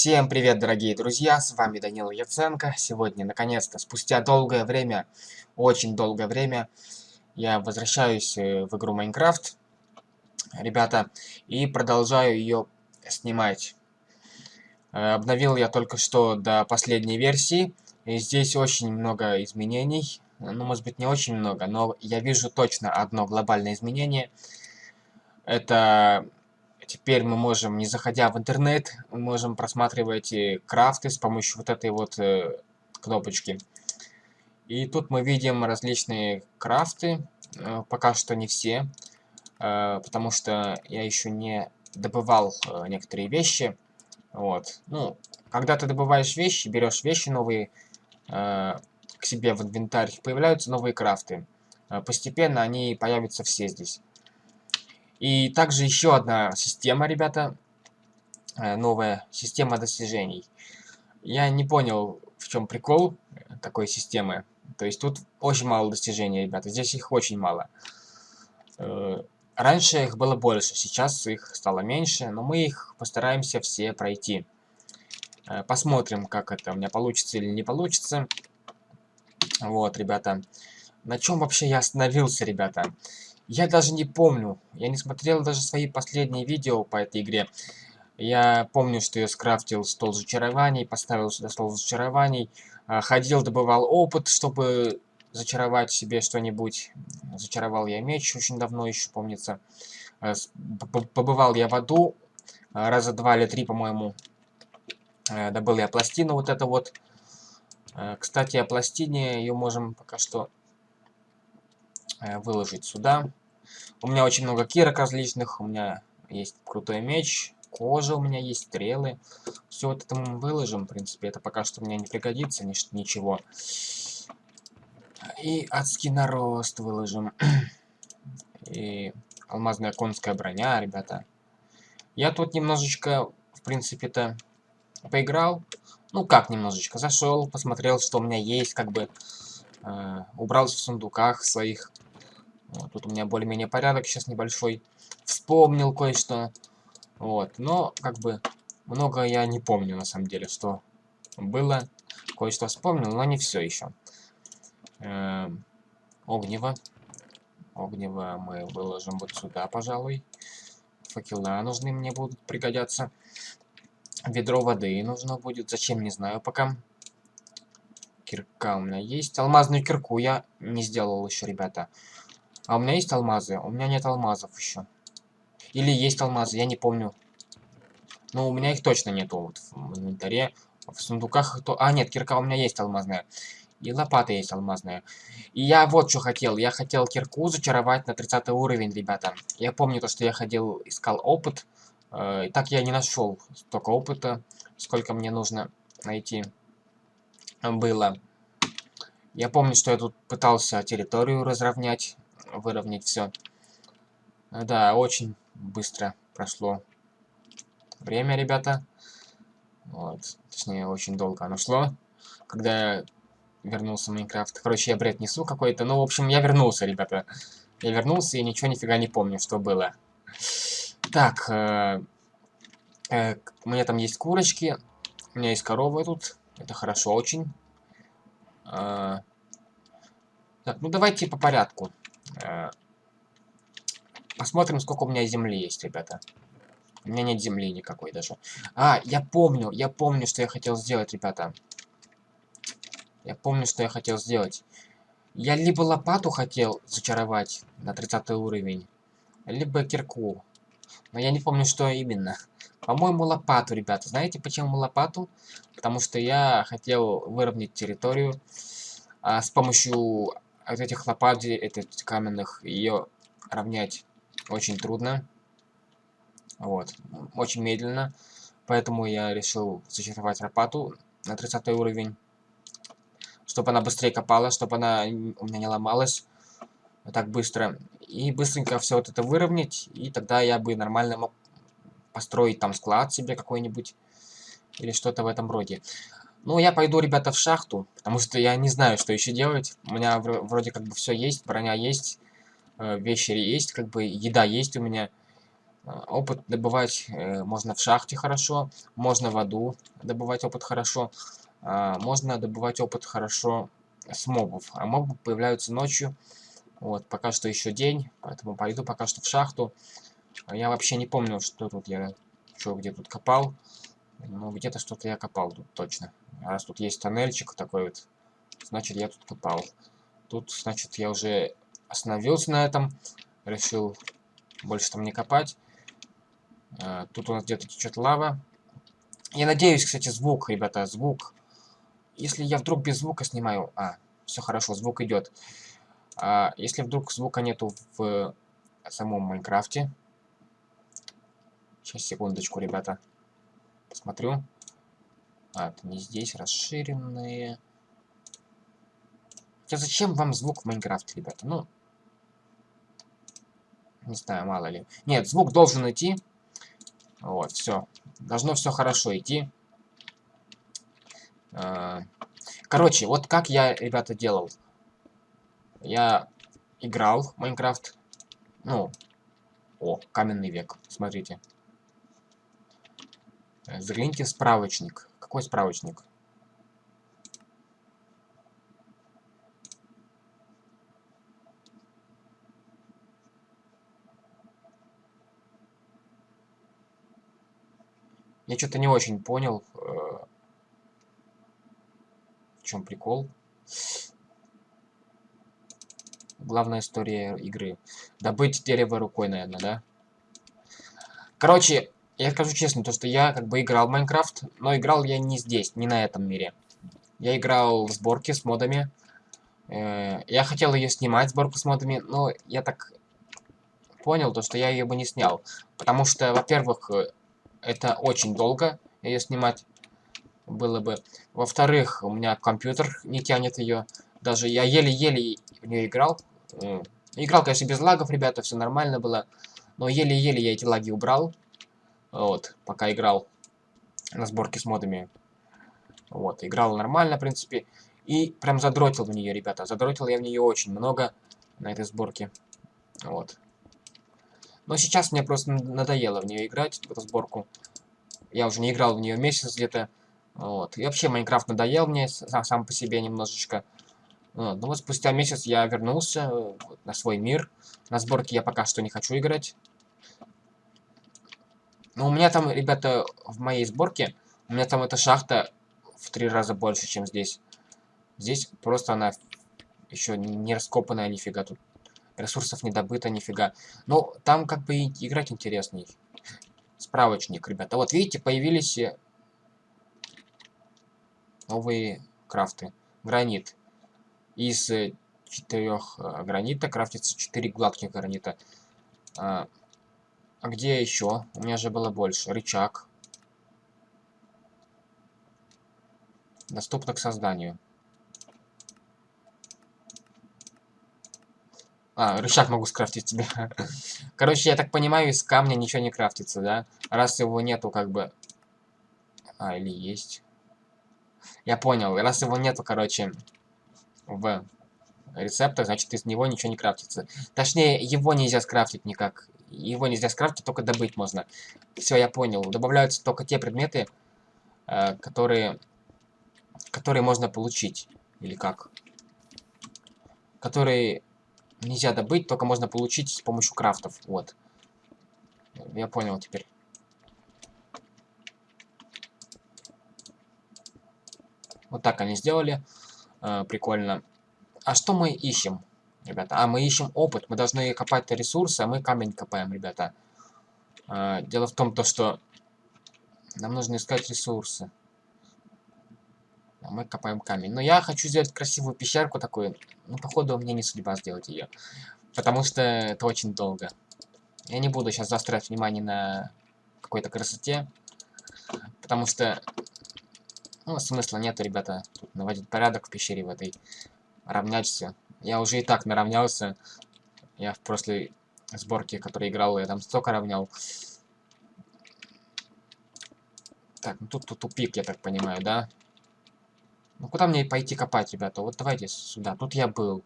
Всем привет, дорогие друзья, с вами Данил Яценко. Сегодня, наконец-то, спустя долгое время, очень долгое время, я возвращаюсь э, в игру Майнкрафт, ребята, и продолжаю ее снимать. Э, обновил я только что до последней версии, и здесь очень много изменений, ну, может быть, не очень много, но я вижу точно одно глобальное изменение. Это теперь мы можем, не заходя в интернет, мы можем просматривать крафты с помощью вот этой вот э, кнопочки. И тут мы видим различные крафты, э, пока что не все, э, потому что я еще не добывал э, некоторые вещи. Вот. Ну, когда ты добываешь вещи, берешь вещи новые, э, к себе в инвентарь, появляются новые крафты. Э, постепенно они появятся все здесь. И также еще одна система, ребята, э, новая система достижений. Я не понял, в чем прикол такой системы. То есть тут очень мало достижений, ребята, здесь их очень мало. Раньше их было больше, сейчас их стало меньше, но мы их постараемся все пройти. Посмотрим, как это у меня получится или не получится. Вот, ребята. На чем вообще я остановился, ребята? Я даже не помню. Я не смотрел даже свои последние видео по этой игре. Я помню, что я скрафтил стол зачарований, поставил сюда стол зачарований, а, ходил, добывал опыт, чтобы зачаровать себе что-нибудь. Зачаровал я меч очень давно еще, помнится. А, побывал я в аду, а, раза два или три, по-моему. Добыл я пластину вот это вот. Кстати, о пластине ее можем пока что выложить сюда. У меня очень много кирок различных, у меня есть крутой меч, кожа у меня есть, стрелы. Все вот это мы выложим, в принципе, это пока что мне не пригодится, ни ничего. И адский нарост выложим. И алмазная конская броня, ребята. Я тут немножечко, в принципе-то, поиграл. Ну как немножечко, зашел, посмотрел, что у меня есть, как бы э, убрался в сундуках своих. Вот, тут у меня более-менее порядок сейчас небольшой. Вспомнил кое-что. Вот, но как бы много я не помню на самом деле, что было. Кое-что вспомнил, но не все еще. Э, огнево. Огнево мы выложим вот сюда, пожалуй. Факела нужны мне будут пригодятся. Ведро воды нужно будет. Зачем, не знаю пока. Кирка у меня есть. Алмазную кирку я не сделал еще, ребята. А у меня есть алмазы? У меня нет алмазов еще. Или есть алмазы, я не помню. Но у меня их точно нету вот в инвентаре. В сундуках то... А, нет, кирка у меня есть алмазная. И лопата есть алмазная. И я вот что хотел. Я хотел кирку зачаровать на 30 уровень, ребята. Я помню то, что я ходил, искал опыт. Э, так я не нашел столько опыта, сколько мне нужно найти было. Я помню, что я тут пытался территорию разровнять, выровнять все. Да, очень быстро прошло время, ребята. Вот, точнее, очень долго оно шло, когда вернулся Майнкрафт. Короче, я бред несу какой-то. Ну, в общем, я вернулся, ребята. Я вернулся и ничего нифига не помню, что было. Так, э, э, у меня там есть курочки, у меня есть коровы тут, это хорошо очень. Э, так, ну давайте по порядку. Э, посмотрим, сколько у меня земли есть, ребята. У меня нет земли никакой даже. А, я помню, я помню, что я хотел сделать, ребята. Я помню, что я хотел сделать. Я либо лопату хотел зачаровать на 30 уровень, либо кирку. Но я не помню, что именно. По-моему, лопату, ребята. Знаете, почему лопату? Потому что я хотел выровнять территорию. А с помощью вот этих лопат, этих каменных, ее равнять очень трудно. Вот. Очень медленно. Поэтому я решил зачаровать лопату на 30 уровень. Чтобы она быстрее копала, чтобы она у меня не ломалась так быстро. И быстренько все вот это выровнять, и тогда я бы нормально мог построить там склад себе какой-нибудь. Или что-то в этом роде. Ну, я пойду, ребята, в шахту, потому что я не знаю, что еще делать. У меня вроде как бы все есть, броня есть, э, вещи есть, как бы еда есть у меня. А, опыт добывать э, можно в шахте хорошо, можно в аду добывать опыт хорошо, а, можно добывать опыт хорошо с мобов. А мобы появляются ночью. Вот, пока что еще день, поэтому пойду пока что в шахту. Я вообще не помню, что тут я, что где тут копал. Ну, где-то что-то я копал тут точно. Раз тут есть тоннельчик такой вот, значит, я тут копал. Тут, значит, я уже остановился на этом. Решил больше там не копать. А, тут у нас где-то течет лава. Я надеюсь, кстати, звук, ребята, звук. Если я вдруг без звука снимаю... А, все хорошо, звук идет. А, если вдруг звука нету в самом Майнкрафте... Сейчас, секундочку, ребята. Посмотрю. А, это не здесь, расширенные. Хотя зачем вам звук в Майнкрафте, ребята? Ну, не знаю, мало ли. Нет, звук должен идти. Вот, все. Должно все хорошо идти. А, короче, вот как я, ребята, делал. Я играл в Майнкрафт. Ну, о, каменный век. Смотрите. Загляните в справочник. Какой справочник? Я что-то не очень понял, э, в чем прикол. Главная история игры. Добыть дерево рукой, наверное, да? Короче, я скажу честно, то что я как бы играл в Майнкрафт, но играл я не здесь, не на этом мире. Я играл в сборке с модами. Э, я хотел ее снимать, сборку с модами, но я так понял, то что я ее бы не снял. Потому что, во-первых, это очень долго ее снимать было бы. Во-вторых, у меня компьютер не тянет ее. Даже я еле-еле в нее играл. Играл, конечно, без лагов, ребята, все нормально было. Но еле-еле я эти лаги убрал. Вот, пока играл на сборке с модами. Вот, играл нормально, в принципе. И прям задротил в нее, ребята. Задротил я в нее очень много на этой сборке. Вот. Но сейчас мне просто надоело в нее играть, в эту сборку. Я уже не играл в нее месяц где-то. Вот. И вообще Майнкрафт надоел мне сам, сам по себе немножечко. Вот. Ну вот спустя месяц я вернулся э, на свой мир. На сборке я пока что не хочу играть. Но у меня там, ребята, в моей сборке, у меня там эта шахта в три раза больше, чем здесь. Здесь просто она еще не раскопанная нифига тут ресурсов не добыто нифига. Ну, там как бы играть интересней. Справочник, ребята. Вот видите, появились э, новые крафты. Гранит. Из э, четырех э, гранита крафтится 4 гладких гранита. А, где еще? У меня же было больше. Рычаг. Доступно к созданию. А, рычаг могу скрафтить тебе. Короче, я так понимаю, из камня ничего не крафтится, да? Раз его нету, как бы... А, или есть. Я понял. Раз его нету, короче, в рецептах, значит, из него ничего не крафтится. Точнее, его нельзя скрафтить никак. Его нельзя скрафтить, только добыть можно. Все, я понял. Добавляются только те предметы, э, которые... Которые можно получить. Или как? Которые нельзя добыть, только можно получить с помощью крафтов. Вот. Я понял теперь. Вот так они сделали. Э, прикольно. А что мы ищем, ребята? А, мы ищем опыт. Мы должны копать ресурсы, а мы камень копаем, ребята. Э, дело в том, то, что нам нужно искать ресурсы. А мы копаем камень. Но я хочу сделать красивую пещерку такую. Ну, походу, мне не судьба сделать ее. Потому что это очень долго. Я не буду сейчас заострять внимание на какой-то красоте. Потому что... Ну, смысла нет, ребята. Тут наводить порядок в пещере в этой. Равнять все. Я уже и так наравнялся. Я в прошлой сборке, которой играл, я там столько равнял. Так, ну тут, тут тупик, я так понимаю, да? Ну куда мне пойти копать, ребята? Вот давайте сюда. Тут я был.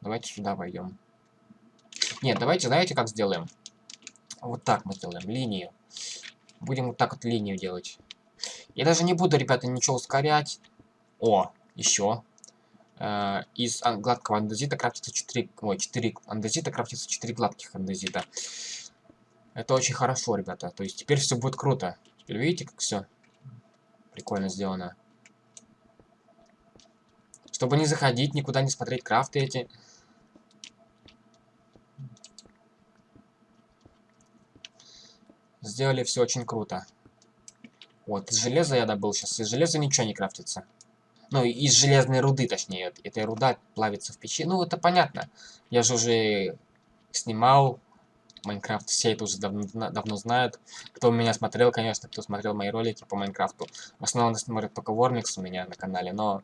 Давайте сюда пойдем. Нет, давайте, знаете, как сделаем? Вот так мы сделаем линию. Будем вот так вот линию делать. Я даже не буду, ребята, ничего ускорять. О, еще. Э, из гладкого андезита крафтится 4... Ой, 4 андезита крафтится 4 гладких андезита. Это очень хорошо, ребята. То есть теперь все будет круто. Теперь видите, как все прикольно сделано. Чтобы не заходить, никуда не смотреть крафты эти. Сделали все очень круто. Вот, из железа я добыл сейчас. Из железа ничего не крафтится. Ну, из железной руды, точнее. Эта руда плавится в печи. Ну, это понятно. Я же уже снимал Майнкрафт, все это уже давно, давно знают. Кто меня смотрел, конечно, кто смотрел мои ролики по Майнкрафту. В основном смотрят только Вормикс у меня на канале, но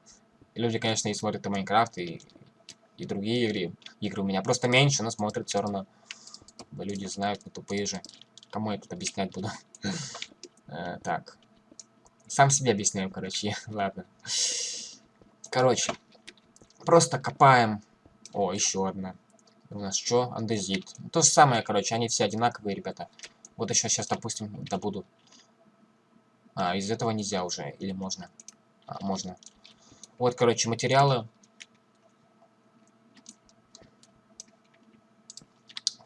люди, конечно, и смотрят и Майнкрафт, и, и другие игры. Игры у меня просто меньше, но смотрят все равно. Люди знают, не тупые же. Кому я тут объяснять буду? Э, так. Сам себе объясняю, короче. Ладно. Короче. Просто копаем. О, еще одна. У нас что? Андезит. То же самое, короче, они все одинаковые, ребята. Вот еще сейчас, допустим, добуду. А, из этого нельзя уже. Или можно? А, можно. Вот, короче, материалы.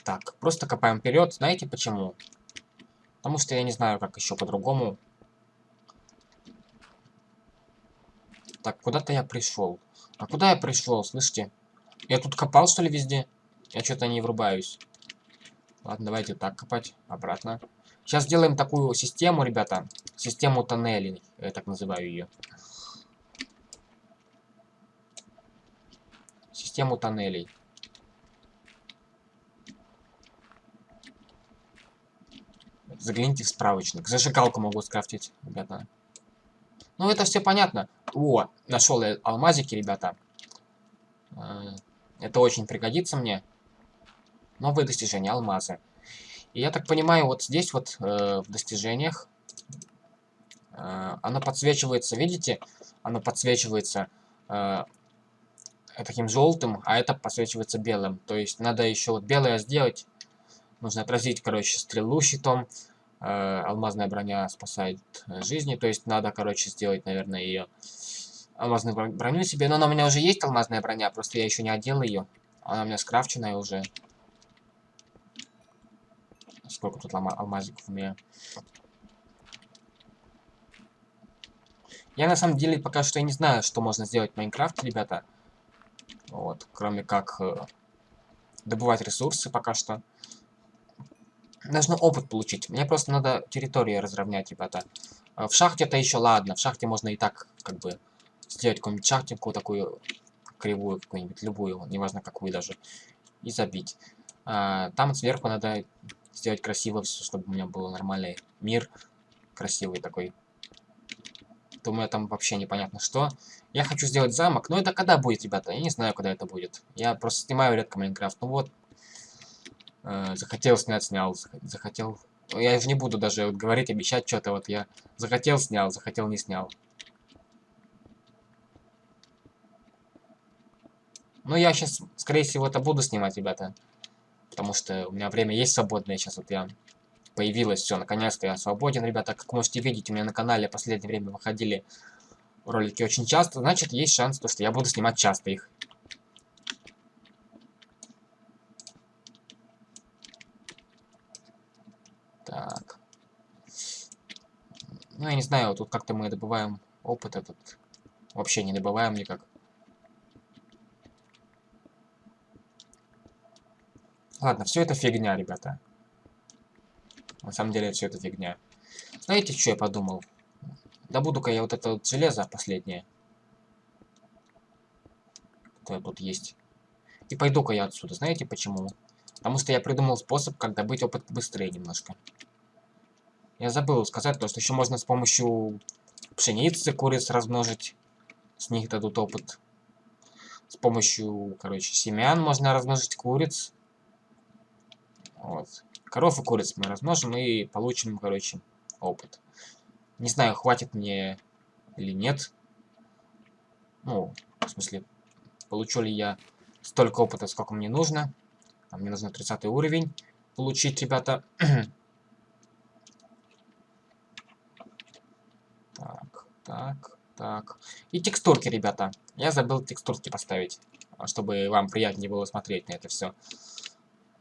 Так, просто копаем вперед. Знаете почему? Потому что я не знаю, как еще по-другому Так, куда-то я пришел. А куда я пришел, слышите? Я тут копал, что ли, везде? Я что-то не врубаюсь. Ладно, давайте так копать. Обратно. Сейчас сделаем такую систему, ребята. Систему тоннелей. Я так называю ее. Систему тоннелей. Загляните в справочник. Зажигалку могу скрафтить, ребята. Ну, это все понятно. О, нашел я алмазики, ребята. Э, это очень пригодится мне. Новые достижения, алмазы. И я так понимаю, вот здесь вот э, в достижениях э, оно подсвечивается, видите? Оно подсвечивается э, таким желтым, а это подсвечивается белым. То есть надо еще вот белое сделать. Нужно отразить, короче, стрелу щитом. Э, алмазная броня спасает э, жизни. То есть надо, короче, сделать, наверное, ее алмазную броню себе. Но она у меня уже есть, алмазная броня, просто я еще не одел ее. Она у меня скрафченная уже. Сколько тут алмазиков у меня? Я на самом деле пока что не знаю, что можно сделать в Майнкрафте, ребята. Вот, кроме как э, добывать ресурсы пока что. Нужно опыт получить. Мне просто надо территорию разровнять, ребята. В шахте-то еще ладно. В шахте можно и так, как бы, сделать какую-нибудь шахтинку такую кривую, какую-нибудь, любую, неважно какую даже, и забить. А, там сверху надо сделать красиво все, чтобы у меня был нормальный мир, красивый такой. Думаю, там вообще непонятно что. Я хочу сделать замок, но это когда будет, ребята? Я не знаю, когда это будет. Я просто снимаю редко Майнкрафт. Ну вот, э, захотел снять, снял, захотел... Я уже не буду даже вот говорить, обещать что-то, вот я захотел, снял, захотел, не снял. Ну, я сейчас, скорее всего, это буду снимать, ребята. Потому что у меня время есть свободное. Сейчас вот я появилось все. Наконец-то я свободен, ребята. Как можете видеть, у меня на канале в последнее время выходили ролики очень часто. Значит, есть шанс, то, что я буду снимать часто их. Так. Ну, я не знаю, тут как-то мы добываем опыт этот. Вообще не добываем никак. Ладно, все это фигня, ребята. На самом деле, все это фигня. Знаете, что я подумал? Добуду-ка я вот это вот железо последнее. Которое тут есть. И пойду-ка я отсюда. Знаете почему? Потому что я придумал способ, как добыть опыт быстрее немножко. Я забыл сказать, то, что еще можно с помощью пшеницы куриц размножить. С них дадут опыт. С помощью, короче, семян можно размножить куриц. Вот. Коров и куриц мы размножим и получим, короче, опыт. Не знаю, хватит мне или нет. Ну, в смысле, получу ли я столько опыта, сколько мне нужно. А мне нужно 30 уровень. получить, ребята. так, так, так. И текстурки, ребята. Я забыл текстурки поставить, чтобы вам приятнее было смотреть на это все.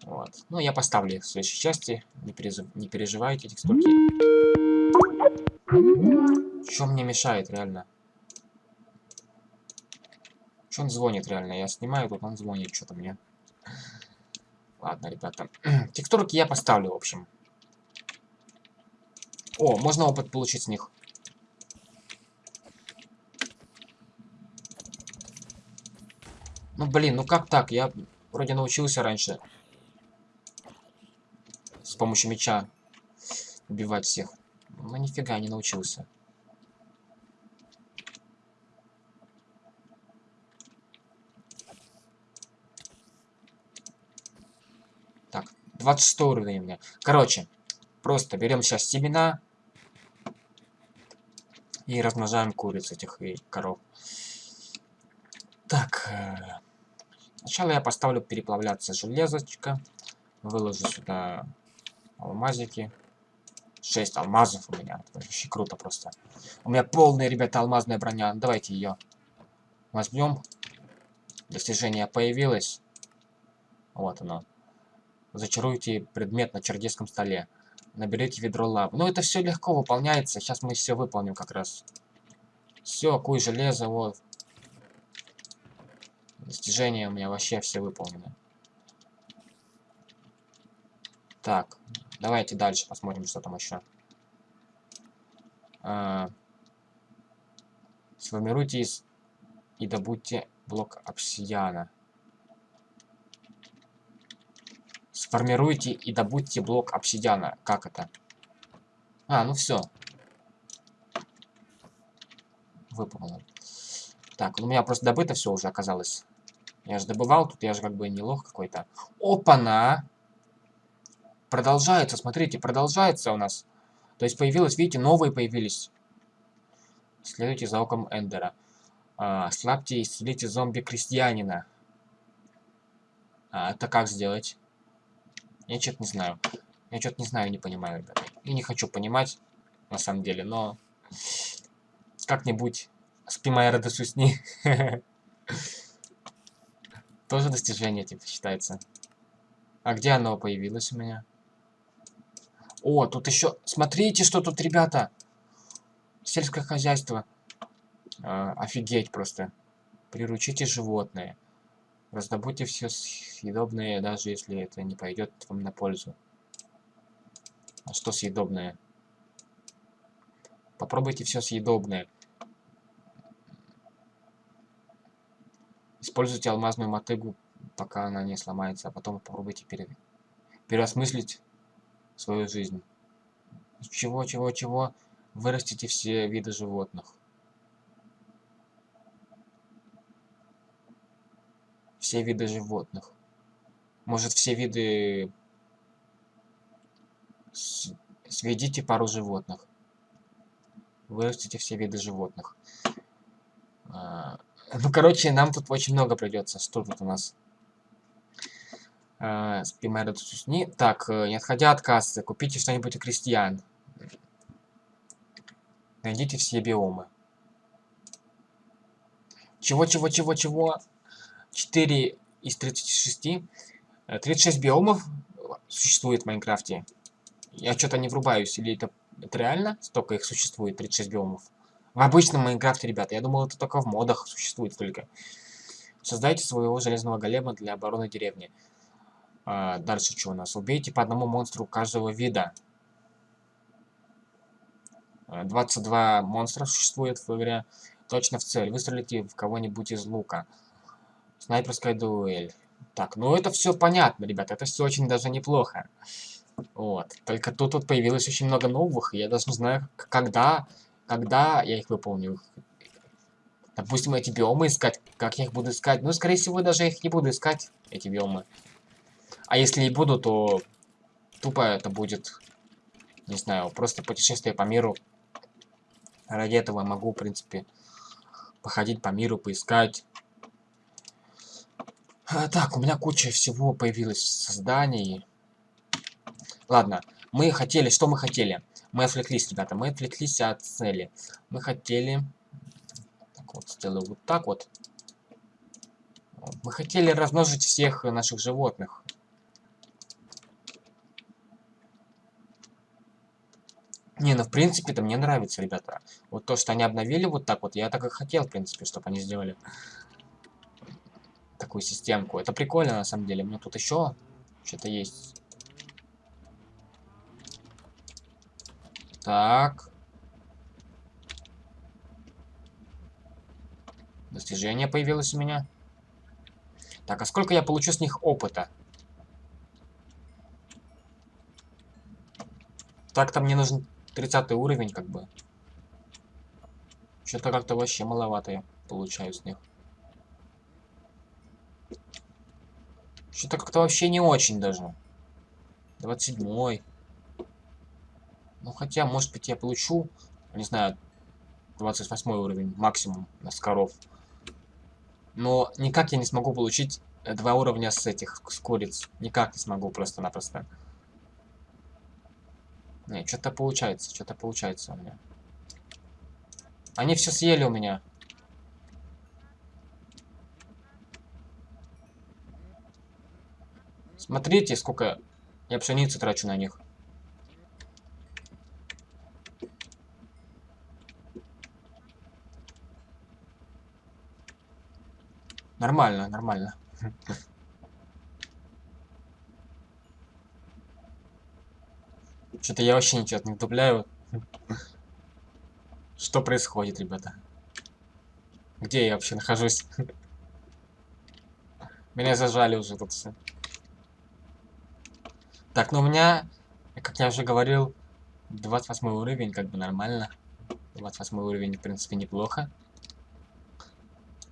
Вот. Ну, я поставлю в следующей части. Не, перез... не переживайте, текстурки. Что мне мешает, реально? Что он звонит, реально? Я снимаю, тут он звонит что-то мне. Ладно, ребята. Текстурки я поставлю, в общем. О, можно опыт получить с них. Ну, блин, ну как так? Я вроде научился раньше. С помощью меча убивать всех. Ну, нифига не научился. Так, 26 уровень у меня. Короче, просто берем сейчас семена и размножаем куриц этих и коров. Так, э, сначала я поставлю переплавляться железочка. Выложу сюда алмазики. 6 алмазов у меня. Вообще круто просто. У меня полная, ребята, алмазная броня. Давайте ее возьмем. Достижение появилось. Вот оно. Зачаруйте предмет на чердеском столе. Наберите ведро лавы. Ну, это все легко выполняется. Сейчас мы все выполним как раз. Все, куй железо, вот. Достижения у меня вообще все выполнены. Так, Давайте дальше посмотрим, что там еще. А, сформируйте из и добудьте блок обсидиана. Сформируйте и добудьте блок обсидиана. Как это? А, ну все. Выполнил. Так, у меня просто добыто все уже оказалось. Я же добывал, тут я же как бы не лох какой-то. Опа-на! Продолжается, смотрите, продолжается у нас. То есть появилось, видите, новые появились. Следуйте за оком Эндера. А, слабьте и исцелите зомби-крестьянина. А, это как сделать? Я что-то не знаю. Я что-то не знаю, не понимаю, ребята. И не хочу понимать, на самом деле, но... Как-нибудь спи моя радость усни. Тоже достижение, типа, считается. А где оно появилось у меня? О, тут еще... Смотрите, что тут, ребята. Сельское хозяйство. А, офигеть просто. Приручите животные. Раздобудьте все съедобное, даже если это не пойдет вам на пользу. А что съедобное? Попробуйте все съедобное. Используйте алмазную мотыгу, пока она не сломается, а потом попробуйте пере... переосмыслить свою жизнь. Чего, чего, чего? Вырастите все виды животных. Все виды животных. Может, все виды... Сведите пару животных. Вырастите все виды животных. А, ну, короче, нам тут очень много придется. Что тут у нас? Э, не Так, э, не отходя от кассы, купите что-нибудь у крестьян. Найдите все биомы. Чего, чего, чего, чего? 4 из 36. 36 э, биомов существует в Майнкрафте. Я что-то не врубаюсь. Или это, это реально? Столько их существует, 36 биомов. В обычном Майнкрафте, ребята. Я думал, это только в модах существует только. Создайте своего железного голема для обороны деревни. А, дальше что у нас? Убейте по одному монстру каждого вида. 22 а, монстра существует в игре. Точно в цель. Выстрелите в кого-нибудь из лука. Снайперская дуэль. Так, ну это все понятно, ребят. Это все очень даже неплохо. Вот. Только тут вот появилось очень много новых. И я даже не знаю, когда, когда я их выполню. Допустим, эти биомы искать. Как я их буду искать? Ну, скорее всего, даже их не буду искать, эти биомы. А если и буду, то тупо это будет, не знаю, просто путешествие по миру. Ради этого могу, в принципе, походить по миру, поискать. А, так, у меня куча всего появилась в создании. Ладно, мы хотели, что мы хотели? Мы отвлеклись, ребята, мы отвлеклись от цели. Мы хотели... Так вот, сделаю вот так вот. Мы хотели размножить всех наших животных. Не, ну в принципе это мне нравится, ребята. Вот то, что они обновили вот так вот, я так и хотел, в принципе, чтобы они сделали такую системку. Это прикольно, на самом деле. Меня тут еще что-то есть. Так. Достижение появилось у меня. Так, а сколько я получу с них опыта? Так-то мне нужен 30 уровень, как бы. Что-то как-то вообще маловато я получаю с них. Что-то как-то вообще не очень даже. 27 -й. Ну, хотя, может быть, я получу, не знаю, 28 уровень максимум с коров. Но никак я не смогу получить два уровня с этих, с куриц. Никак не смогу просто-напросто. Не, что-то получается, что-то получается у меня. Они все съели у меня. Смотрите, сколько я пшеницы трачу на них. Нормально, нормально. Что-то я вообще ничего не вдупляю. Что происходит, ребята? Где я вообще нахожусь? Меня зажали уже тут все. Так, ну у меня, как я уже говорил, 28 уровень, как бы нормально. 28 уровень, в принципе, неплохо.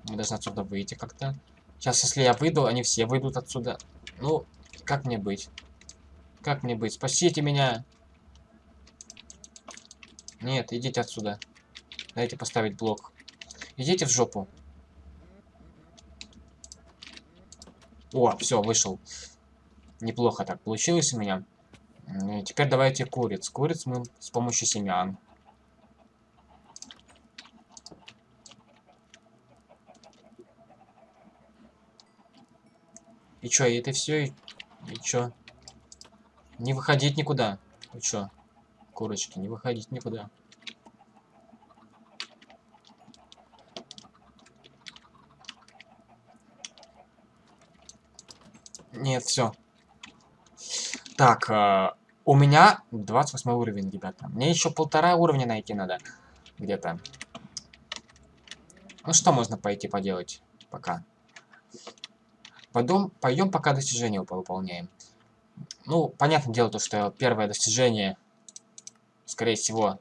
Мы должны отсюда выйти как-то. Сейчас, если я выйду, они все выйдут отсюда. Ну, как мне быть? Как мне быть? Спасите меня! Нет, идите отсюда. Дайте поставить блок. Идите в жопу. О, все, вышел. Неплохо так получилось у меня. Теперь давайте куриц. Куриц мы с помощью семян. И чё, и это все? И, и чё? Не выходить никуда. И чё? Курочки, не выходить никуда. Нет, все. Так, э, у меня 28 уровень, ребята. Мне еще полтора уровня найти надо. Где-то. Ну что можно пойти поделать пока? Пойдем, пойдем пока достижение выполняем. Ну, понятное дело, то, что первое достижение скорее всего,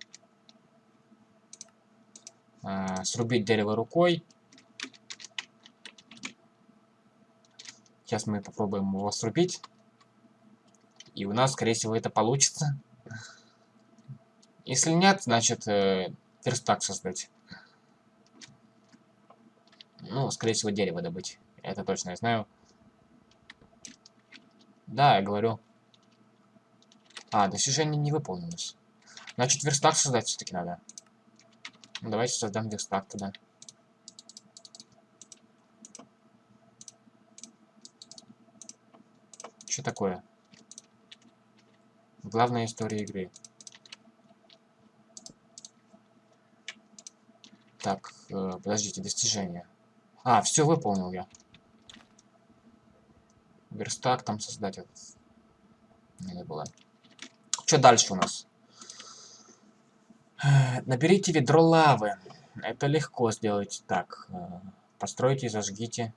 э, срубить дерево рукой. Сейчас мы попробуем его срубить. И у нас, скорее всего, это получится. Если нет, значит, э, верстак создать. Ну, скорее всего, дерево добыть. Это точно я знаю. Да, я говорю. А, достижение не выполнилось. Значит, верстак создать все-таки надо. Ну, давайте создам верстак тогда. Что такое? Главная история игры. Так, э, подождите, достижения. А, все выполнил я. Верстак там создать этот. Не было. Что дальше у нас? Наберите ведро лавы. Это легко сделать. Так, э, постройте и зажгите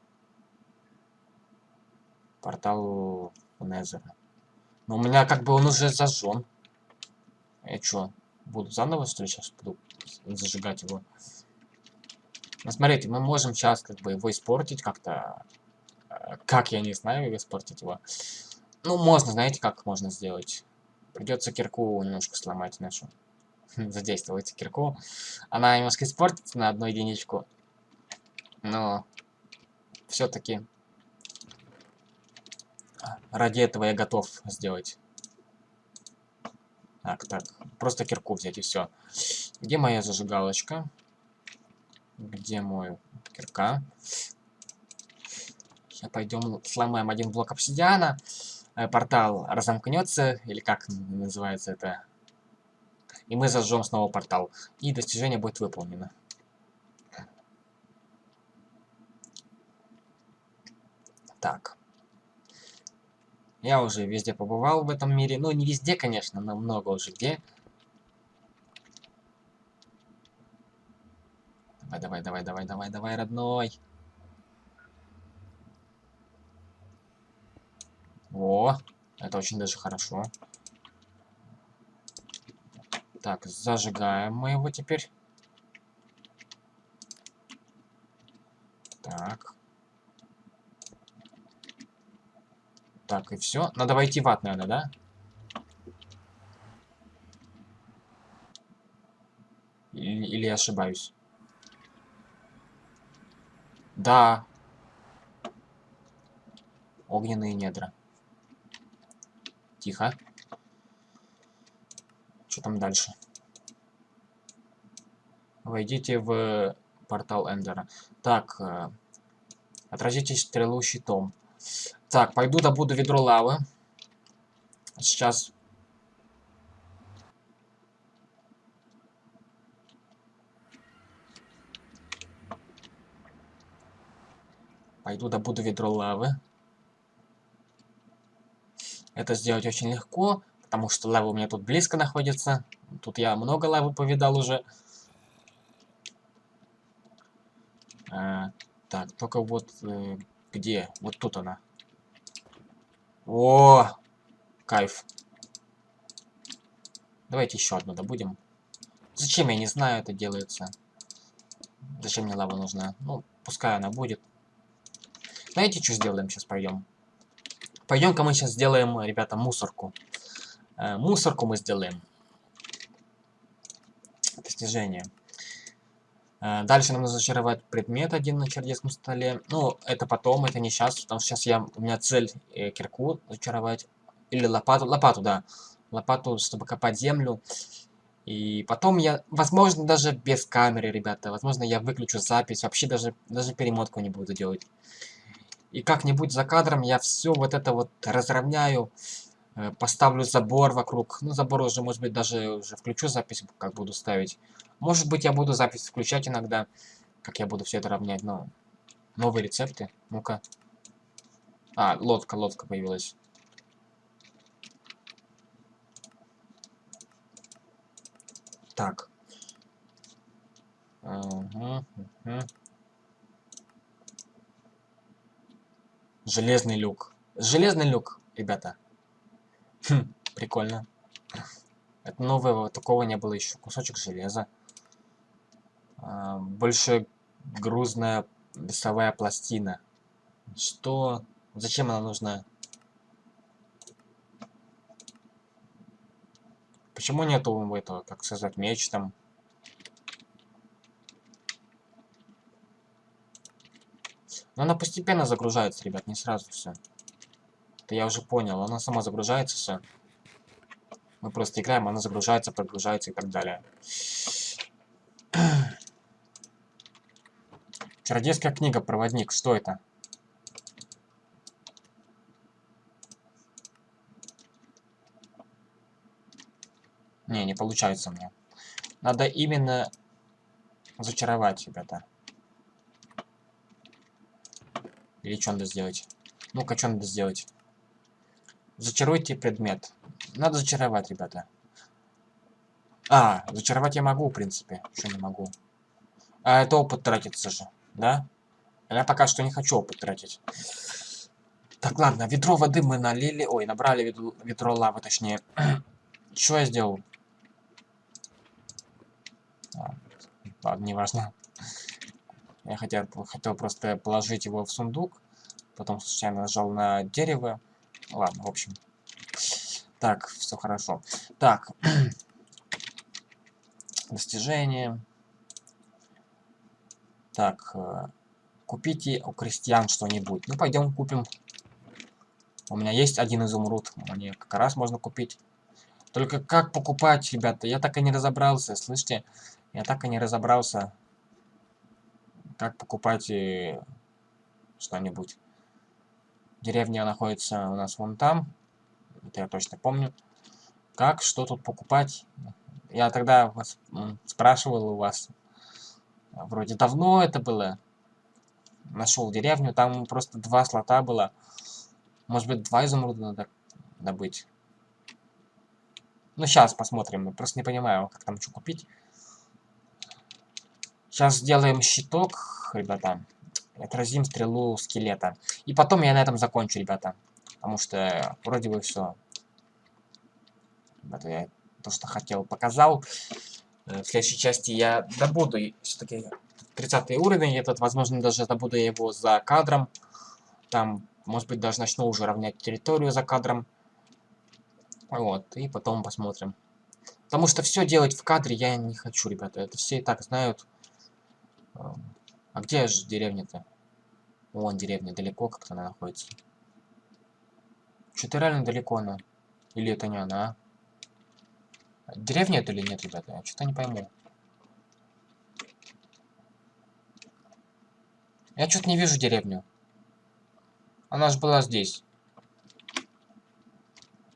портал Незера. Но у меня как бы он уже зажжен. Я что, буду заново что ли сейчас буду зажигать его? Ну, смотрите, мы можем сейчас как бы его испортить как-то. Э, как, я не знаю, испортить его. Ну, можно, знаете, как можно сделать? Придется кирку немножко сломать нашу. задействовать кирку. Она немножко испортится на одну единичку. Но все-таки ради этого я готов сделать. Так, так, просто кирку взять и все. Где моя зажигалочка? Где мой кирка? Сейчас пойдем сломаем один блок обсидиана. Э, портал разомкнется, или как называется это? И мы зажжем снова портал. И достижение будет выполнено. Так. Я уже везде побывал в этом мире. Ну, не везде, конечно, но много уже где. Давай, давай, давай, давай, давай, давай, родной. О, это очень даже хорошо. Так, зажигаем мы его теперь. Так. Так, и все. Надо войти в ад, наверное, да? Или, или я ошибаюсь? Да. Огненные недра. Тихо. Что там дальше? Войдите в портал Эндера. Так. Э, отразите стрелу щитом. Так, пойду добуду ведро лавы. Сейчас. Пойду добуду ведро лавы. Это сделать очень легко, потому что лава у меня тут близко находится. Тут я много лавы повидал уже. А, так, только вот э, где? Вот тут она. О, кайф. Давайте еще одну добудем. Зачем, я не знаю, это делается. Зачем мне лава нужна? Ну, пускай она будет. Знаете, что сделаем? Сейчас пойдем. Пойдем-ка мы сейчас сделаем, ребята, мусорку. Э, мусорку мы сделаем. Достижение. Э, дальше нам нужно зачаровать предмет один на чердецком столе. Ну, это потом, это не сейчас, потому что сейчас я, у меня цель э, кирку зачаровать. Или лопату, лопату, да. Лопату, чтобы копать землю. И потом я, возможно, даже без камеры, ребята, возможно, я выключу запись, вообще даже, даже перемотку не буду делать. И как-нибудь за кадром я все вот это вот разровняю, э, поставлю забор вокруг. Ну, забор уже, может быть, даже уже включу запись, как буду ставить. Может быть, я буду запись включать иногда, как я буду все это равнять, но... Новые рецепты. Ну-ка. А, лодка, лодка появилась. Так. Угу, угу. Железный люк. Железный люк, ребята. Хм, прикольно. Это нового, такого не было еще. Кусочек железа. А, больше грузная весовая пластина. Что? Зачем она нужна? Почему нету этого, как сказать, меч там? Но она постепенно загружается, ребят, не сразу все. Это я уже понял, она сама загружается все. Мы просто играем, она загружается, прогружается и так далее. Чародейская книга, проводник. Что это? Не, не получается мне. Надо именно зачаровать, ребята. Или что надо сделать? Ну-ка, что надо сделать? Зачаруйте предмет. Надо зачаровать, ребята. А, зачаровать я могу, в принципе. Что не могу? А это опыт тратится же да? Я пока что не хочу опыт тратить. Так, ладно, ведро воды мы налили. Ой, набрали ведро, ведро лавы, точнее. Что я сделал? А, ладно, неважно. Я хотел, хотел просто положить его в сундук. Потом случайно нажал на дерево. Ладно, в общем. Так, все хорошо. Так. Достижение. Так, э, купите у крестьян что-нибудь. Ну, пойдем купим. У меня есть один изумруд. Мне как раз можно купить. Только как покупать, ребята? Я так и не разобрался, слышите? Я так и не разобрался, как покупать э, что-нибудь. Деревня находится у нас вон там. Это я точно помню. Как, что тут покупать? Я тогда вас спрашивал у вас. Вроде давно это было. Нашел деревню, там просто два слота было. Может быть, два изумруда надо добыть. Ну, сейчас посмотрим. Я просто не понимаю, как там что купить. Сейчас сделаем щиток, ребята. Отразим стрелу скелета. И потом я на этом закончу, ребята. Потому что вроде бы все. Ребята, я то, что хотел, показал. Э, в следующей части я добуду все-таки 30 уровень. Этот, возможно, даже добуду его за кадром. Там, может быть, даже начну уже равнять территорию за кадром. Вот, и потом посмотрим. Потому что все делать в кадре я не хочу, ребята. Это все и так знают. Эм, а где же деревня-то? Вон деревня, далеко как-то она находится. Что-то реально далеко она. Или это не она? Деревня это или нет, ребята? Я что-то не пойму. Я что-то не вижу деревню. Она же была здесь.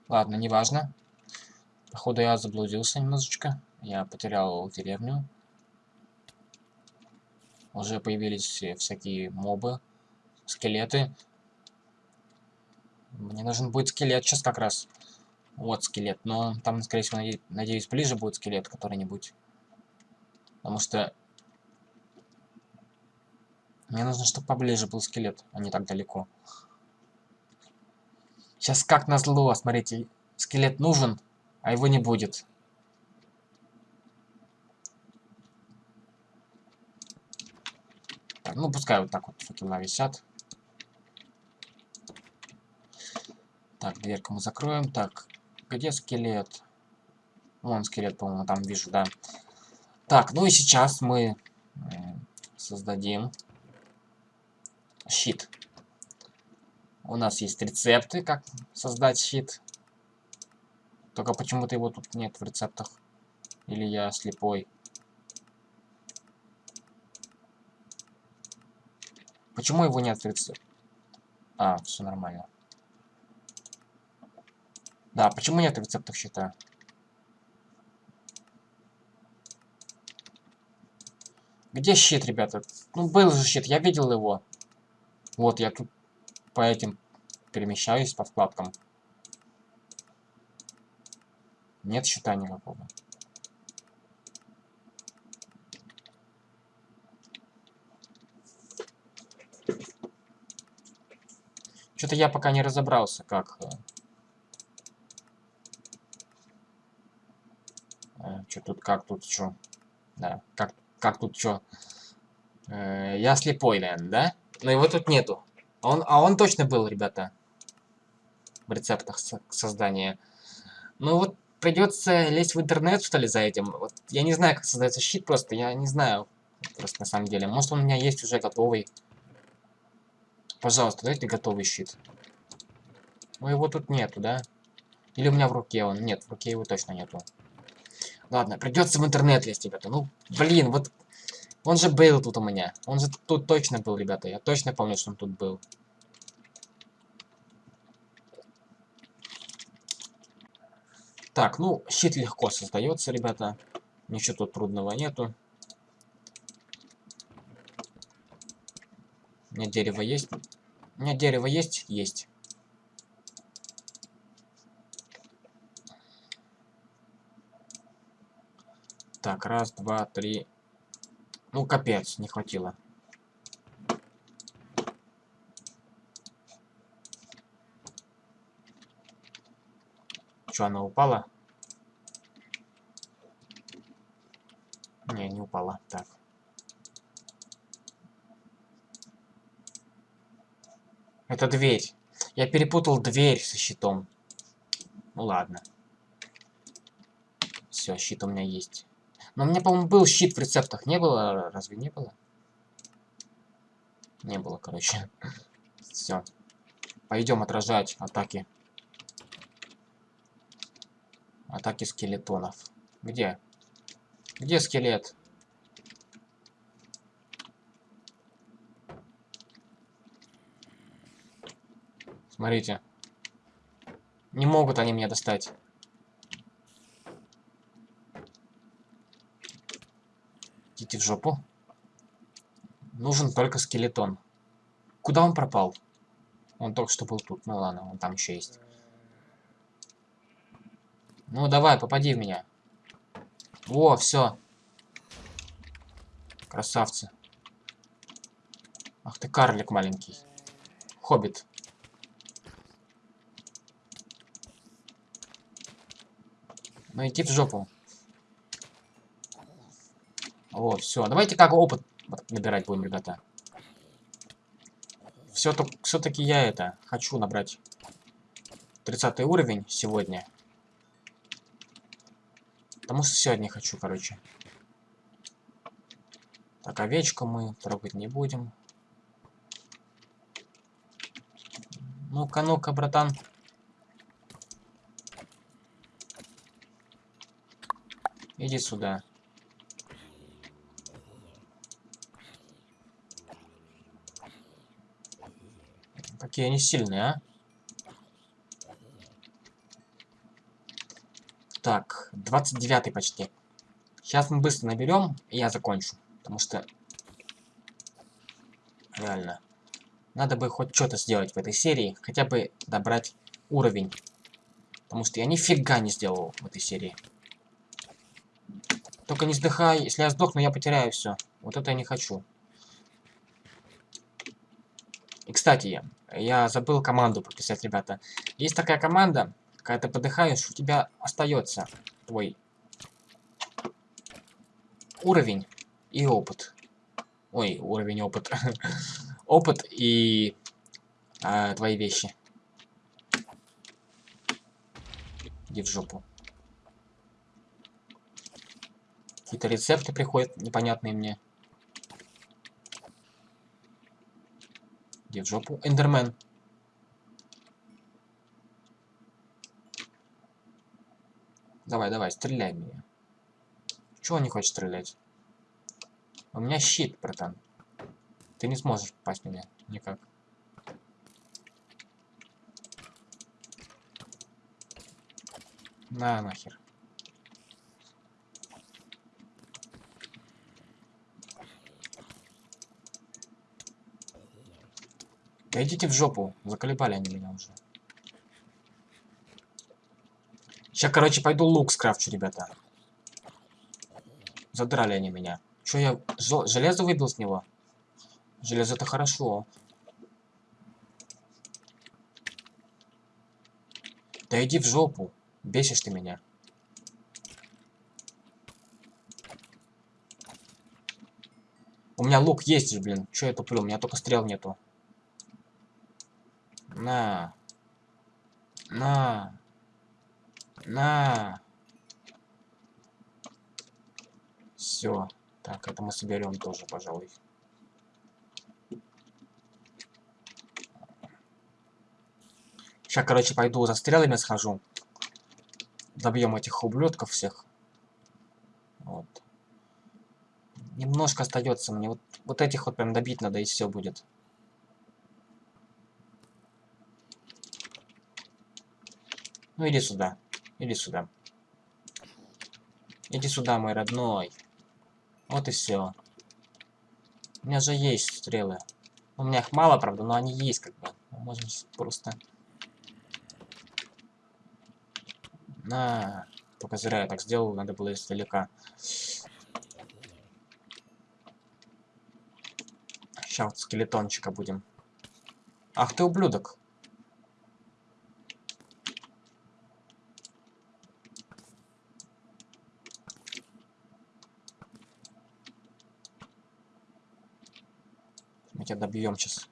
Ладно, неважно. Походу я заблудился немножечко. Я потерял деревню. Уже появились всякие мобы, скелеты. Мне нужен будет скелет сейчас как раз. Вот скелет. Но там, скорее всего, надеюсь, ближе будет скелет который-нибудь. Потому что... Мне нужно, чтобы поближе был скелет, а не так далеко. Сейчас как назло, смотрите, скелет нужен, а его не будет. Так, ну пускай вот так вот факела висят. Так, дверьку мы закроем. Так, где скелет? Вон скелет, по-моему, там вижу, да. Так, ну и сейчас мы создадим щит. У нас есть рецепты, как создать щит. Только почему-то его тут нет в рецептах. Или я слепой. Почему его нет в рецептах? А, все нормально. Да, почему нет рецептов щита? Где щит, ребята? Ну, был же щит, я видел его. Вот, я тут по этим перемещаюсь, по вкладкам. Нет щита никакого. Что-то я пока не разобрался, как э, Что тут, как тут, что? Да, как, как тут, что? Э, я слепой, наверное, да? Но его тут нету. Он, а он точно был, ребята. В рецептах со создания. Ну вот, придется лезть в интернет, что ли, за этим. Вот, я не знаю, как создается щит просто. Я не знаю. Просто на самом деле. Может, он у меня есть уже готовый. Пожалуйста, дайте готовый щит. Но его тут нету, да? Или у меня в руке он? Нет, в руке его точно нету. Ладно, придется в интернет лезть, ребята. Ну, блин, вот... Он же был тут у меня. Он же тут точно был, ребята. Я точно помню, что он тут был. Так, ну, щит легко создается, ребята. Ничего тут трудного нету. У меня дерево есть. У меня дерево есть? Есть. Так, раз, два, три. Ну, капец, не хватило. Что, она упала? Не, не упала. Так. Это дверь. Я перепутал дверь со щитом. Ну ладно. Все, щит у меня есть. Но у меня, по-моему, был щит в рецептах. Не было? Разве не было? Не было, короче. Все. Пойдем отражать атаки. Атаки скелетонов. Где? Где скелет? Смотрите. Не могут они меня достать. Идите в жопу. Нужен только скелетон. Куда он пропал? Он только что был тут. Ну ладно, он там еще есть. Ну давай, попади в меня. О, все. Красавцы. Ах ты карлик маленький. Хоббит. Ну иди в жопу. О, все. Давайте как опыт набирать будем, ребята. Все-таки я это хочу набрать 30 уровень сегодня. Потому что сегодня хочу, короче. Так, овечку мы трогать не будем. Ну-ка, ну-ка, братан. Иди сюда. Какие они сильные, а? Так, 29 почти. Сейчас мы быстро наберем, и я закончу. Потому что... Реально. Надо бы хоть что-то сделать в этой серии. Хотя бы добрать уровень. Потому что я нифига не сделал в этой серии. Только не сдыхай. Если я сдохну, я потеряю все. Вот это я не хочу. И, кстати, я забыл команду прописать, ребята. Есть такая команда, когда ты подыхаешь, у тебя остается твой уровень и опыт. Ой, уровень опыт. опыт и а, твои вещи. Иди в жопу. Какие-то рецепты приходят непонятные мне. Иди в жопу. Эндермен. Давай, давай, стреляй меня. Чего он не хочет стрелять? У меня щит, братан. Ты не сможешь попасть меня. Никак. На нахер. Да идите в жопу. Заколебали они меня уже. Сейчас, короче, пойду лук скрафчу, ребята. Задрали они меня. Че я железо выбил с него? Железо это хорошо. Да иди в жопу. Бесишь ты меня. У меня лук есть же, блин. Че я туплю? У меня только стрел нету. На. На. На. Все. Так, это мы соберем тоже, пожалуй. Сейчас, короче, пойду за стрелами схожу. Добьем этих ублюдков всех. Вот. Немножко остается мне. Вот, вот этих вот прям добить надо, и все будет. Ну иди сюда. Иди сюда. Иди сюда, мой родной. Вот и все. У меня же есть стрелы. У меня их мало, правда, но они есть как бы. Мы можем просто... На. Только зря я так сделал, надо было издалека. Сейчас вот скелетончика будем. Ах ты ублюдок. тебя добьем сейчас.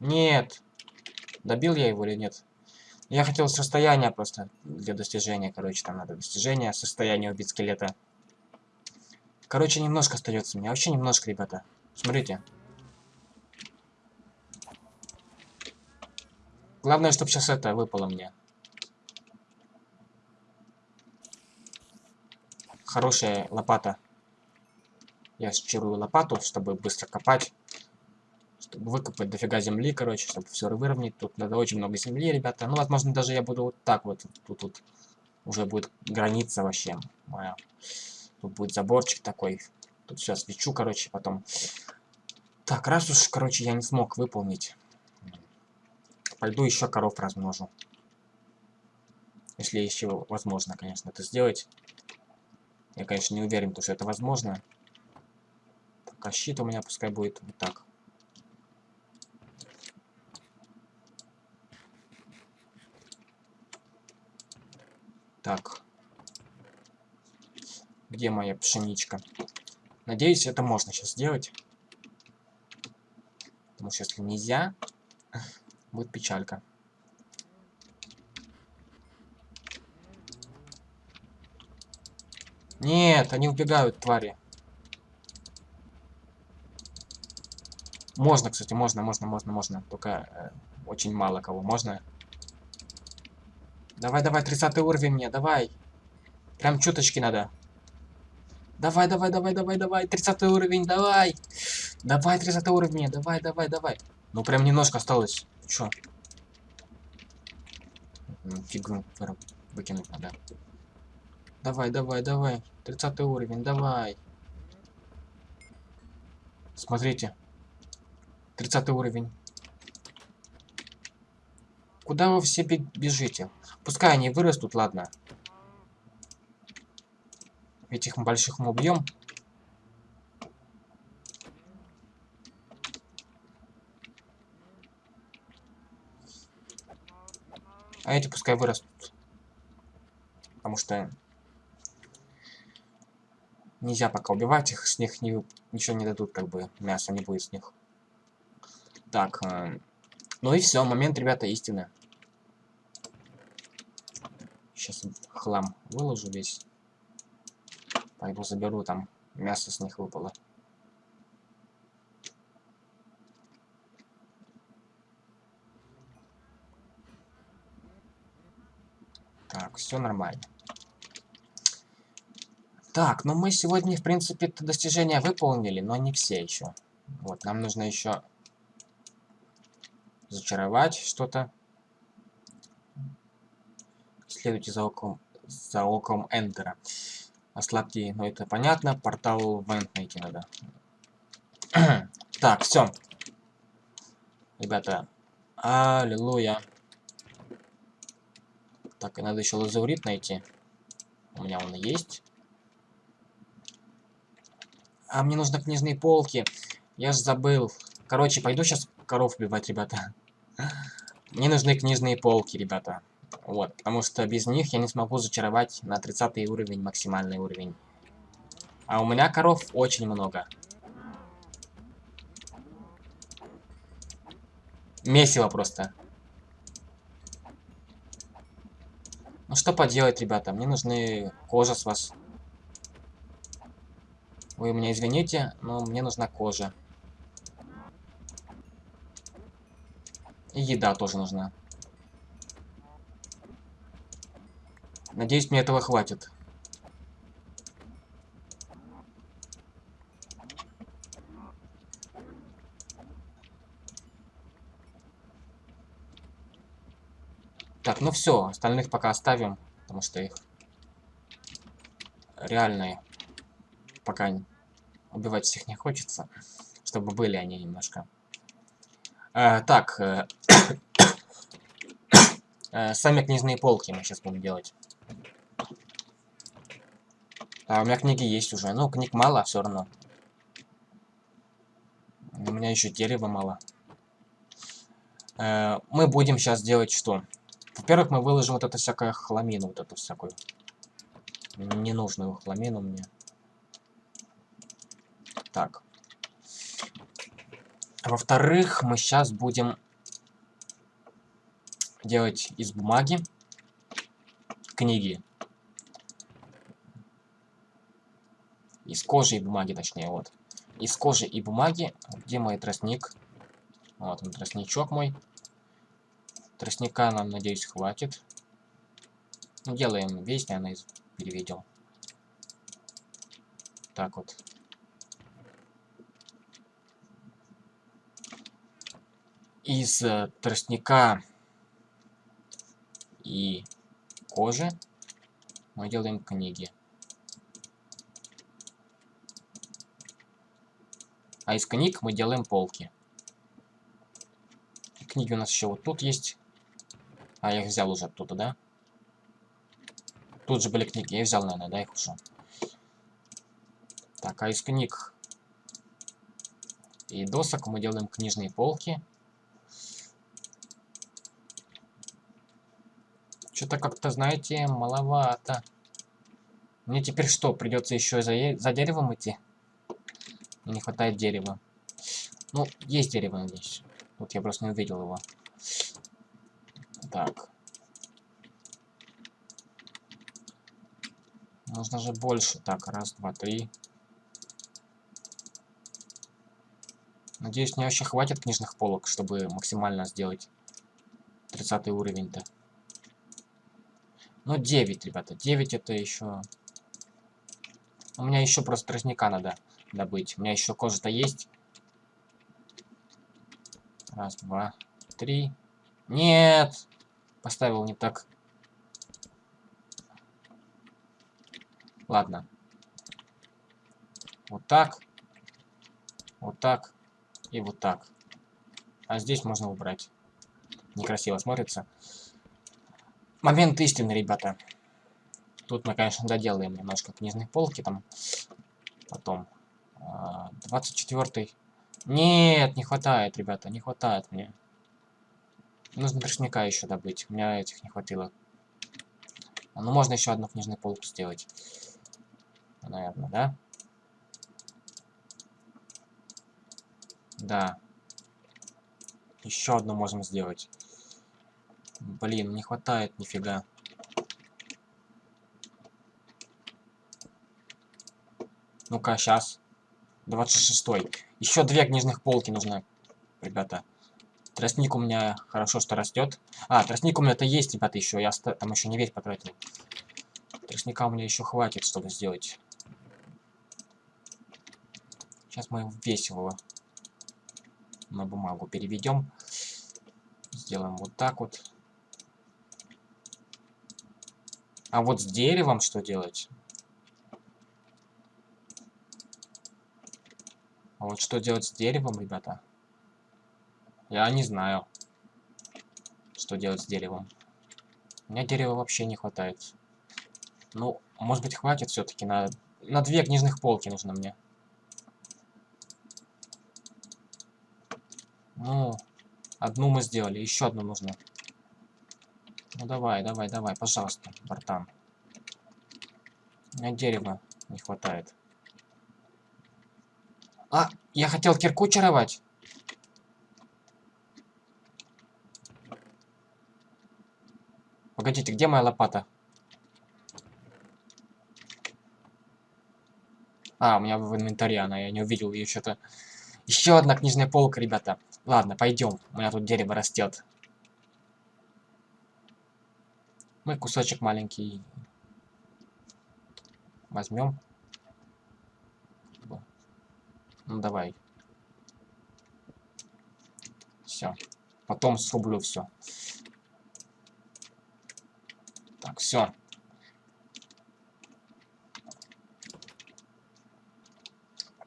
Нет. Добил я его или нет? Я хотел состояние просто для достижения. Короче, там надо достижение, состояние убить скелета. Короче, немножко остается мне. Вообще немножко, ребята. Смотрите. Главное, чтобы сейчас это выпало мне. Хорошая лопата. Я счирую лопату, чтобы быстро копать. Чтобы выкопать дофига земли, короче, чтобы все выровнять. Тут надо очень много земли, ребята. Ну, возможно, даже я буду вот так вот. Тут, тут уже будет граница вообще моя. Тут будет заборчик такой. Тут все свечу, короче, потом. Так, раз уж, короче, я не смог выполнить. Пойду еще коров размножу. Если еще возможно, конечно, это сделать. Я, конечно, не уверен, что это возможно. А щит у меня пускай будет вот так. Так. Где моя пшеничка? Надеюсь, это можно сейчас сделать. Потому что если нельзя, будет печалька. Нет, они убегают, твари. Можно, кстати, можно, можно, можно, можно. Только э, очень мало кого. Можно. Давай, давай, 30 уровень мне, давай. Прям чуточки надо. Давай, давай, давай, давай, давай. 30 уровень, давай. Давай, 30 уровень, давай, давай, давай. Ну, прям немножко осталось. Чё? Фигу выкинуть надо. Давай, давай, давай. 30 уровень, давай. Смотрите. 30 уровень. Куда вы все бежите? Пускай они вырастут, ладно. Этих больших мы убьем. А эти пускай вырастут. Потому что Нельзя пока убивать их, с них не, ничего не дадут, как бы, мясо не будет с них. Так, э, ну и все, момент, ребята, истины. Сейчас хлам выложу весь. Пойду заберу, там мясо с них выпало. Так, все нормально. Так, ну мы сегодня, в принципе, достижения выполнили, но не все еще. Вот, нам нужно еще зачаровать что-то. Следуйте за оком, за оком Эндера. Ослабьте, ну это понятно, портал Вент найти надо. так, все. Ребята, аллилуйя. Так, и надо еще лазурит найти. У меня он есть. А мне нужны книжные полки. Я же забыл. Короче, пойду сейчас коров убивать, ребята. Мне нужны книжные полки, ребята. Вот, потому что без них я не смогу зачаровать на 30 уровень, максимальный уровень. А у меня коров очень много. Месиво просто. Ну что поделать, ребята, мне нужны кожа с вас. Вы меня извините, но мне нужна кожа. И еда тоже нужна. Надеюсь, мне этого хватит. Так, ну все, остальных пока оставим, потому что их реальные пока убивать всех не хочется, чтобы были они немножко. А, так, э, э, сами книжные полки мы сейчас будем делать. А у меня книги есть уже. Ну, книг мало, все равно. У меня еще дерева мало. Э, мы будем сейчас делать что? Во-первых, мы выложим вот это всякое хламину, вот эту всякую. Ненужную хламину мне. Так. Во-вторых, мы сейчас будем делать из бумаги книги. Из кожи и бумаги, точнее, вот. Из кожи и бумаги. Где мой тростник? Вот он, тростничок мой. Тростника нам, надеюсь, хватит. Делаем весь, наверное, переведем. Так вот. Из э, тростника и кожи мы делаем книги. А из книг мы делаем полки. Книги у нас еще вот тут есть. А, я их взял уже оттуда, да? Тут же были книги. Я взял, наверное, да, их уже. Так, а из книг и досок мы делаем книжные полки. Что-то как-то, знаете, маловато. Мне теперь что, придется еще за, за деревом идти? не хватает дерева. Ну, есть дерево здесь. Вот я просто не увидел его. Так. Нужно же больше. Так, раз, два, три. Надеюсь, мне вообще хватит книжных полок, чтобы максимально сделать 30 уровень-то. Ну, 9, ребята. 9 это еще... У меня еще просто тростника надо добыть. У меня еще кожа-то есть. Раз, два, три. Нет! Поставил не так. Ладно. Вот так. Вот так. И вот так. А здесь можно убрать. Некрасиво смотрится. Момент истины, ребята. Тут мы, конечно, доделаем немножко книжных полки там. Потом. 24 -й. Нет, не хватает, ребята, не хватает мне. Нужно тростника еще добыть. У меня этих не хватило. Ну, можно еще одну книжную полку сделать. Наверное, да? Да. Еще одну можем сделать. Блин, не хватает нифига. Ну-ка, сейчас. 26 -й. Еще две книжных полки нужно, ребята. Тростник у меня хорошо, что растет. А, тростник у меня-то есть, ребята, еще. Я там еще не весь потратил. Тростника у меня еще хватит, чтобы сделать. Сейчас мы весь его на бумагу переведем. Сделаем вот так вот. А вот с деревом что делать? А вот что делать с деревом, ребята? Я не знаю, что делать с деревом. У меня дерева вообще не хватает. Ну, может быть, хватит все-таки на... На две книжных полки нужно мне. Ну, одну мы сделали, еще одну нужно. Ну давай, давай, давай, пожалуйста, братан. У меня дерева не хватает. А, я хотел кирку чаровать. Погодите, где моя лопата? А, у меня в инвентаре она, я не увидел ее что-то. Еще одна книжная полка, ребята. Ладно, пойдем. У меня тут дерево растет. Мы кусочек маленький возьмем. Ну давай. Все. Потом срублю все. Так, все.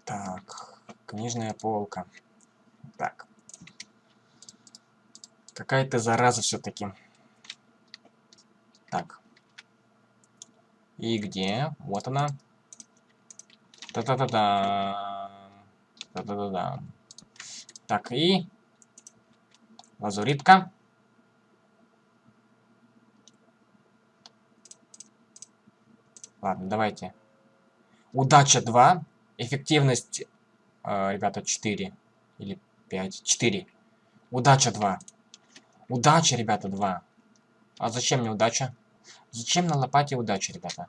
Так, книжная полка. Так. Какая-то зараза все-таки. Так. И где? Вот она. Та-та-та-та. Та-та-та-та. Так, и... Лазуритка. Ладно, давайте. Удача 2. Эффективность, э, ребята, 4. Или 5. 4. Удача 2. Удача, ребята, 2. А зачем мне удача? Зачем на лопате удача, ребята?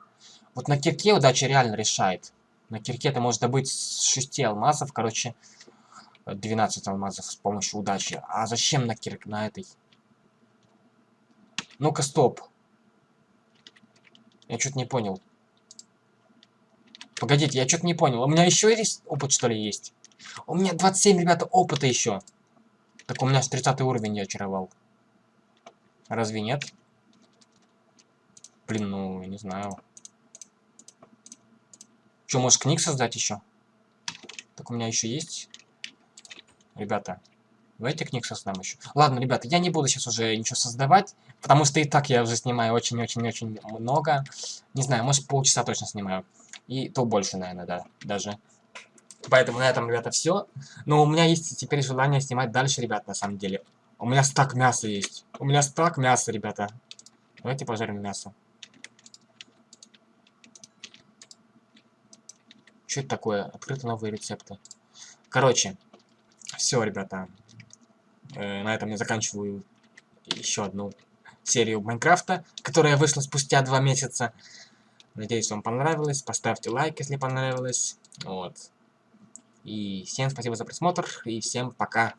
Вот на кирке удача реально решает. На кирке ты можешь добыть с 6 алмазов, короче, 12 алмазов с помощью удачи. А зачем на кирк, на этой? Ну-ка, стоп. Я что-то не понял. Погодите, я что-то не понял. У меня еще есть опыт, что ли, есть? У меня 27, ребята, опыта еще. Так у меня с 30 уровень я очаровал. Разве нет? Блин, ну, я не знаю. Что, может книг создать еще? Так у меня еще есть. Ребята, давайте книг создам еще. Ладно, ребята, я не буду сейчас уже ничего создавать, потому что и так я уже снимаю очень-очень-очень много. Не знаю, может полчаса точно снимаю. И то больше, наверное, да, даже. Поэтому на этом, ребята, все. Но у меня есть теперь желание снимать дальше, ребят, на самом деле. У меня стак мяса есть. У меня стак мяса, ребята. Давайте пожарим мясо. Что это такое? Открыты новые рецепты. Короче, все, ребята. Э, на этом я заканчиваю еще одну серию Майнкрафта, которая вышла спустя два месяца. Надеюсь, вам понравилось. Поставьте лайк, если понравилось. Вот. И всем спасибо за просмотр. И всем пока.